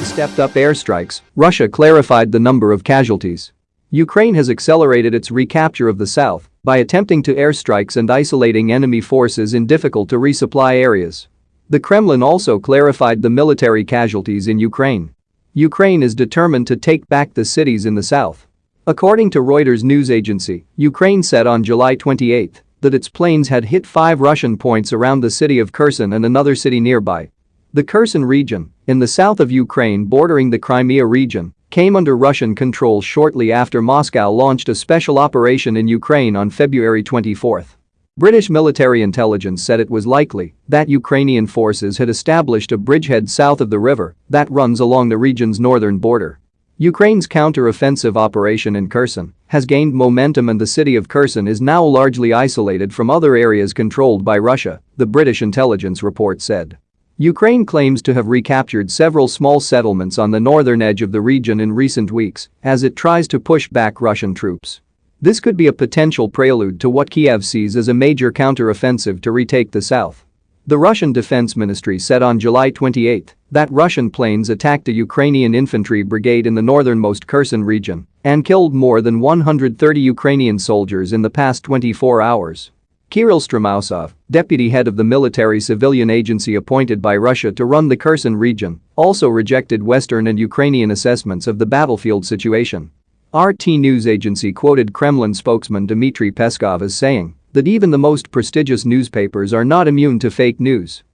stepped up airstrikes, Russia clarified the number of casualties. Ukraine has accelerated its recapture of the south by attempting to airstrikes and isolating enemy forces in difficult to resupply areas. The Kremlin also clarified the military casualties in Ukraine. Ukraine is determined to take back the cities in the south. According to Reuters news agency, Ukraine said on July 28 that its planes had hit five Russian points around the city of Kherson and another city nearby. The Kherson region, in the south of Ukraine bordering the Crimea region, came under Russian control shortly after Moscow launched a special operation in Ukraine on February 24. British military intelligence said it was likely that Ukrainian forces had established a bridgehead south of the river that runs along the region's northern border. Ukraine's counter-offensive operation in Kherson has gained momentum and the city of Kherson is now largely isolated from other areas controlled by Russia, the British intelligence report said. Ukraine claims to have recaptured several small settlements on the northern edge of the region in recent weeks as it tries to push back Russian troops. This could be a potential prelude to what Kiev sees as a major counteroffensive to retake the south. The Russian Defense Ministry said on July 28 that Russian planes attacked a Ukrainian infantry brigade in the northernmost Kherson region and killed more than 130 Ukrainian soldiers in the past 24 hours. Kirill Stremousov, deputy head of the military civilian agency appointed by Russia to run the Kherson region, also rejected Western and Ukrainian assessments of the battlefield situation. RT news agency quoted Kremlin spokesman Dmitry Peskov as saying that even the most prestigious newspapers are not immune to fake news.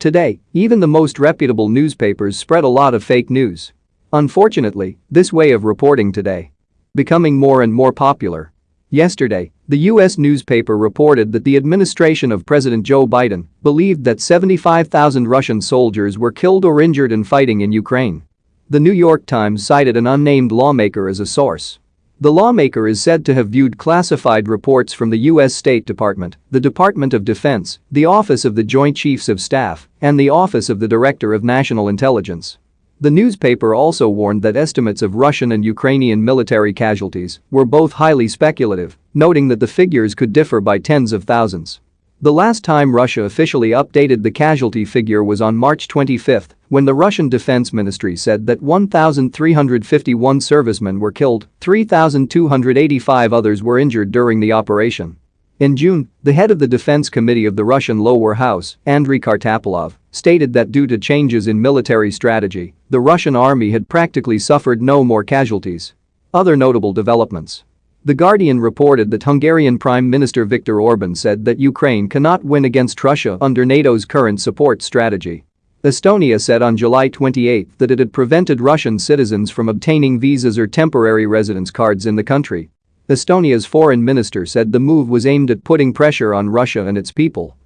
Today, even the most reputable newspapers spread a lot of fake news. Unfortunately, this way of reporting today becoming more and more popular Yesterday, the U.S. newspaper reported that the administration of President Joe Biden believed that 75,000 Russian soldiers were killed or injured in fighting in Ukraine. The New York Times cited an unnamed lawmaker as a source. The lawmaker is said to have viewed classified reports from the U.S. State Department, the Department of Defense, the Office of the Joint Chiefs of Staff, and the Office of the Director of National Intelligence. The newspaper also warned that estimates of Russian and Ukrainian military casualties were both highly speculative, noting that the figures could differ by tens of thousands. The last time Russia officially updated the casualty figure was on March 25 when the Russian Defense Ministry said that 1,351 servicemen were killed, 3,285 others were injured during the operation. In June, the head of the Defense Committee of the Russian Lower House, Andrei Kartapolov, stated that due to changes in military strategy, the Russian army had practically suffered no more casualties. Other notable developments. The Guardian reported that Hungarian Prime Minister Viktor Orban said that Ukraine cannot win against Russia under NATO's current support strategy. Estonia said on July 28 that it had prevented Russian citizens from obtaining visas or temporary residence cards in the country Estonia's foreign minister said the move was aimed at putting pressure on Russia and its people